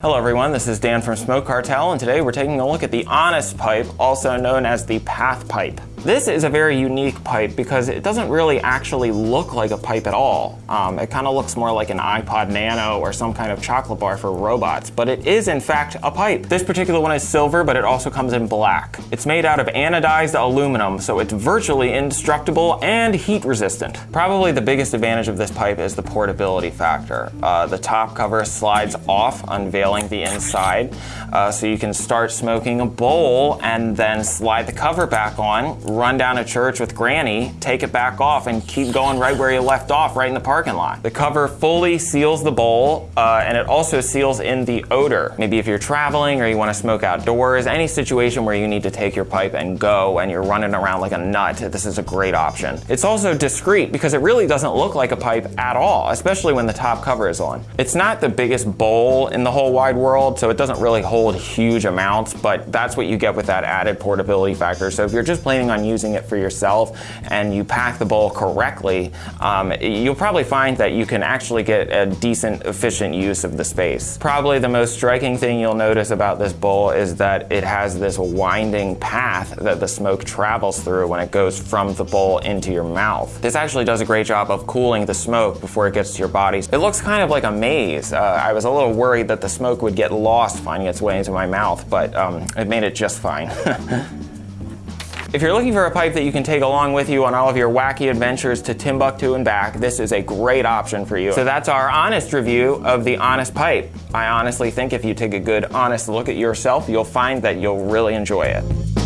Hello everyone, this is Dan from Smoke Cartel and today we're taking a look at the Honest Pipe, also known as the Path Pipe. This is a very unique pipe because it doesn't really actually look like a pipe at all. Um, it kind of looks more like an iPod Nano or some kind of chocolate bar for robots, but it is in fact a pipe. This particular one is silver, but it also comes in black. It's made out of anodized aluminum, so it's virtually indestructible and heat resistant. Probably the biggest advantage of this pipe is the portability factor. Uh, the top cover slides off, unveiling the inside, uh, so you can start smoking a bowl and then slide the cover back on, run down to church with Granny, take it back off, and keep going right where you left off, right in the parking lot. The cover fully seals the bowl, uh, and it also seals in the odor. Maybe if you're traveling or you want to smoke outdoors, any situation where you need to take your pipe and go and you're running around like a nut, this is a great option. It's also discreet because it really doesn't look like a pipe at all, especially when the top cover is on. It's not the biggest bowl in the whole wide world, so it doesn't really hold huge amounts, but that's what you get with that added portability factor. So if you're just planning on on using it for yourself and you pack the bowl correctly, um, you'll probably find that you can actually get a decent, efficient use of the space. Probably the most striking thing you'll notice about this bowl is that it has this winding path that the smoke travels through when it goes from the bowl into your mouth. This actually does a great job of cooling the smoke before it gets to your body. It looks kind of like a maze. Uh, I was a little worried that the smoke would get lost finding its way into my mouth, but um, it made it just fine. If you're looking for a pipe that you can take along with you on all of your wacky adventures to Timbuktu and back, this is a great option for you. So that's our honest review of the Honest Pipe. I honestly think if you take a good, honest look at yourself, you'll find that you'll really enjoy it.